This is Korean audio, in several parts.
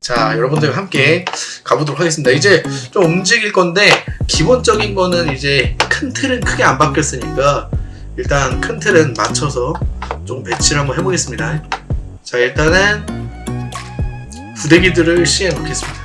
자, 여러분들 함께 가보도록 하겠습니다. 이제 좀 움직일 건데, 기본적인 거는 이제 큰 틀은 크게 안 바뀌었으니까, 일단 큰 틀은 맞춰서 좀 배치를 한번 해보겠습니다. 자, 일단은 부대기들을 시행해 놓겠습니다.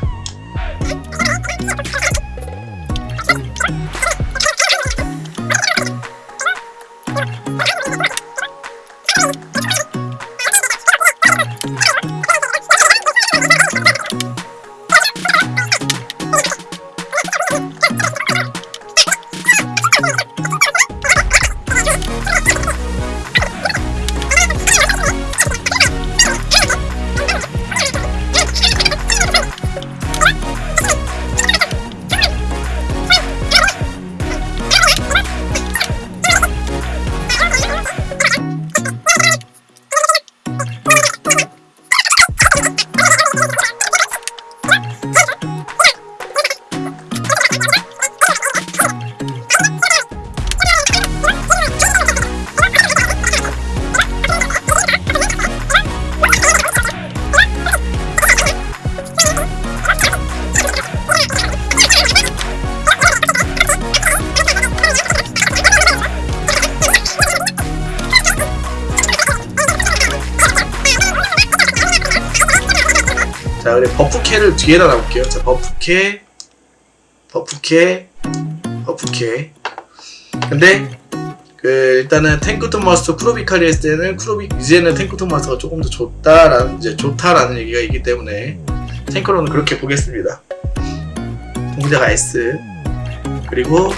자, 그래 버프캐를 뒤에다 놔볼게요. 자, 버프캐, 버프캐, 버프캐. 근데 그 일단은 탱크톤 마스터 크로비카리 했을 때는 크로비 이제는 탱크톤 마스터가 조금 더 좋다라는 이제 좋다라는 얘기가 있기 때문에 탱크로는 그렇게 보겠습니다. 동자가 S 그리고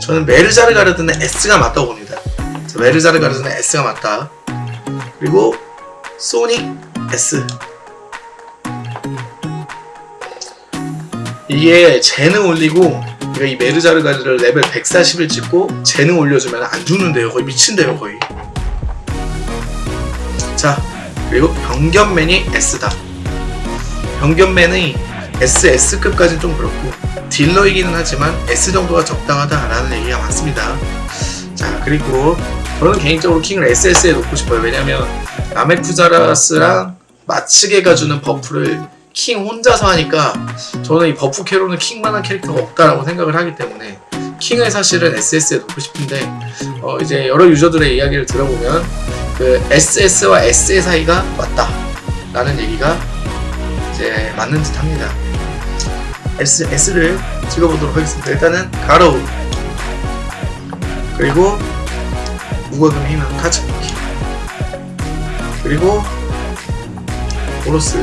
저는 메르자르 가르드는 S가 맞다고 봅니다. 자, 메르자르 가르드는 S가 맞다. 그리고 소닉 S. 이게 재능 올리고 이 메르자르가르를 레벨 140을 찍고 재능 올려주면 안 죽는데요 거의. 미친데요 거의. 자 그리고 병견맨이 S다. 병견맨이 SS급까지는 좀 그렇고 딜러이기는 하지만 S 정도가 적당하다라는 얘기가 많습니다. 자 그리고 저는 개인적으로 킹을 SS에 놓고 싶어요. 왜냐면 라메쿠자라스랑 마츠게가 주는 buff를 킹 혼자서 하니까 저는 이 buff 캐로는 킹만한 캐릭터가 없다라고 생각을 하기 때문에 킹을 사실은 SS에 놓고 싶은데 어 이제 여러 유저들의 이야기를 들어보면 그 SS와 S의 사이가 맞다 라는 얘기가 이제 맞는 듯 합니다. S, S를 찍어보도록 하겠습니다. 일단은 가로우. 그리고 무거금 희망 카츠키키 그리고 오로스.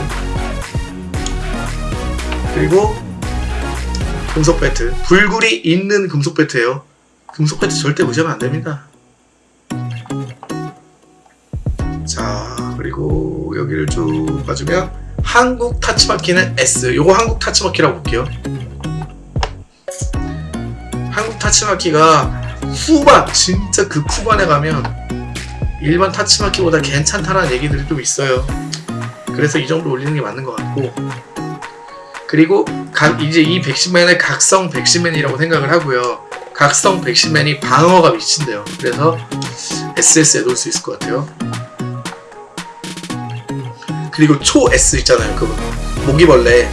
그리고 금속 배트. 불굴이 있는 금속 배트예요. 금속 배트 절대 무시하면 안됩니다. 자 그리고 여기를 쭉 봐주면 한국 타치마키는 S. 요거 한국 타치마키라고 볼게요. 한국 타치마키가 후반 진짜 그 후반에 가면 일반 타치마키보다 괜찮다라는 얘기들이 좀 있어요. 그래서 이 정도 올리는 게 맞는 것 같고. 그리고 각 이제 이 백신맨을 각성 백신맨이라고 생각을 하고요. 각성 백신맨이 방어가 미친대요. 그래서 SS에 놓을 수 있을 것 같아요. 그리고 초 S 있잖아요 그 모기벌레.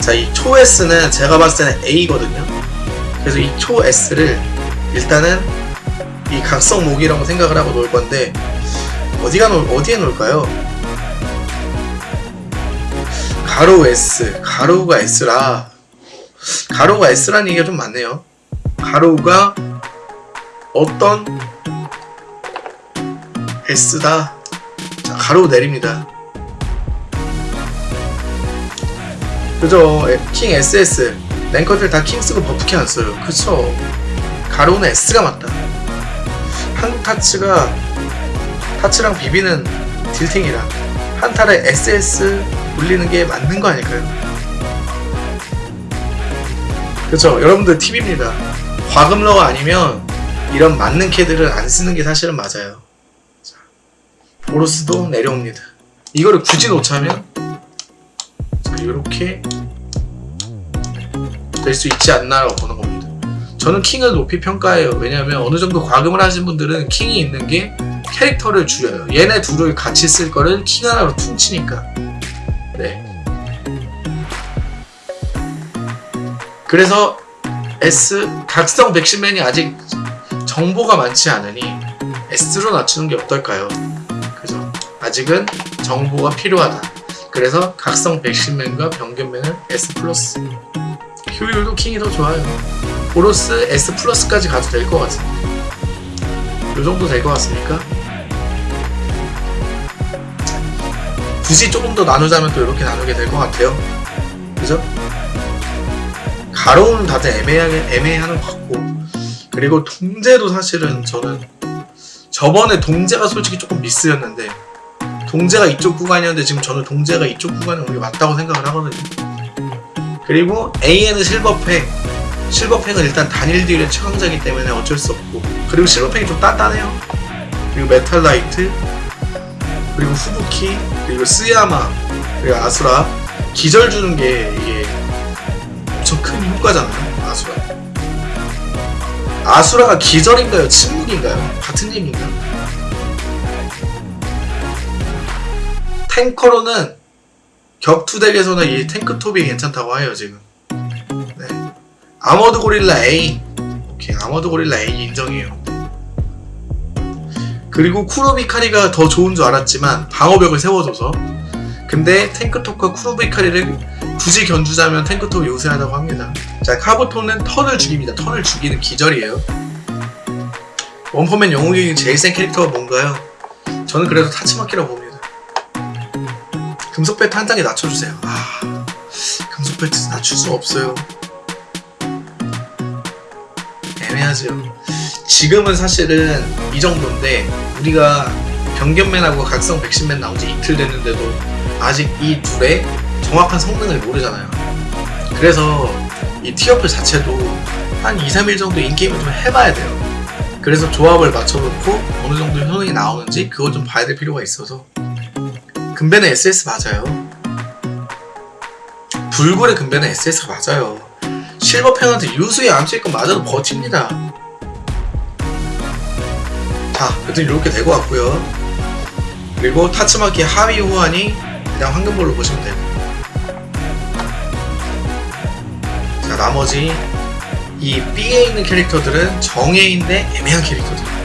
자 이 초 S는 제가 봤을 때는 A거든요. 그래서 이 초 S를 일단은 이 각성 모기라고 생각을 하고 놓을 건데 어디가 놓 어디에 놓을까요? 가로 S 가로우가 S라. 가로우가 S라는 얘기가 좀 많네요. 가로우가 어떤 S다. 자 가로우 내립니다. 그죠? 킹 SS ranker들 다 킹 쓰고 buff캐 안 써요. 그쵸? 가로우는 S가 맞다 한국 타츠가 타츠랑 비비는 딜탱이라 한타를 SS 올리는 게 맞는 거 아닐까요? 그쵸 여러분들 팁입니다. 과금러가 아니면 이런 맞는 캐들을 안 쓰는 게 사실은 맞아요. 자, 보로스도 내려옵니다. 이거를 굳이 놓자면 이렇게 될 수 있지 않나 라고 보는 겁니다 저는 킹을 높이 평가해요. 왜냐하면 어느 정도 과금을 하신 분들은 킹이 있는 게 캐릭터를 줄여요. 얘네 둘을 같이 쓸 거를 킹 하나로 퉁치니까. 네. 그래서 S 각성 백신맨이 아직 정보가 많지 않으니 S로 낮추는 게 어떨까요? 그죠? 아직은 정보가 필요하다. 그래서 각성 백신맨과 병균맨은 S 플러스. 효율도 킹이 더 좋아요. 보로스 S 플러스까지 가도 될 것 같은데. 요 정도 될 것 같습니까? 굳이 조금 더 나누자면 또 이렇게 나누게 될 것 같아요. 그죠? 가로는 다들 애매하게 애매하는 것 같고 그리고 동제도 사실은 저는 저번에 동제가 솔직히 조금 미스였는데 동제가 이쪽 구간이었는데 지금 저는 동제가 이쪽 구간에 오는 게 맞다고 생각을 하거든요. 그리고 AN은 실버팽 실버팽은 일단 단일 딜의 최강자이기 때문에 어쩔 수 없고. 그리고 실버팽이 좀 단단해요. 그리고 메탈라이트 그리고 후부키 그리고 스야마 그리고 아수라. 기절 주는 게 이게 엄청 큰 효과잖아요 아수라. 아수라가 기절인가요? 침묵인가요? 같은 얘기인가요? 탱커로는 격투덱에서는 이 탱크톱이 괜찮다고 해요 지금. 네. 아머드 고릴라 A. 오케이 아머드 고릴라 A 인정해요. 그리고 쿠로비카리가 더 좋은 줄 알았지만 방어벽을 세워줘서. 근데 탱크톱과 쿠로비카리를 굳이 견주자면 탱크톱이 우세하다고 합니다. 자 카부톤은 턴을 죽입니다. 턴을 죽이는 기절이에요. 원포맨 영웅이 제일 센 캐릭터가 뭔가요? 저는 그래도 타치마키라고 봅니다. 금속 배트 한 단계 낮춰주세요. 아 금속 배트 낮출 수 없어요 애매하죠 지금은 사실은 이 정도인데 우리가 병견맨하고 각성 백신맨 나온 지 이틀 됐는데도 아직 이 둘의 정확한 성능을 모르잖아요. 그래서 이 티어플 자체도 한 2, 3일 정도 인게임을 좀 해봐야 돼요. 그래서 조합을 맞춰놓고 어느 정도 효능이 나오는지 그거 좀 봐야 될 필요가 있어서 금배는 SS 맞아요. 불굴의 금배는 SS가 맞아요. 실버팽한테 유수의 암수익건 맞아도 버팁니다. 자, 여튼 이렇게 될것 같고요. 그리고 타츠마키 하위 호환이 그냥 황금볼로 보시면 되고. 자, 나머지 이 B에 있는 캐릭터들은 정예인데 애매한 캐릭터들.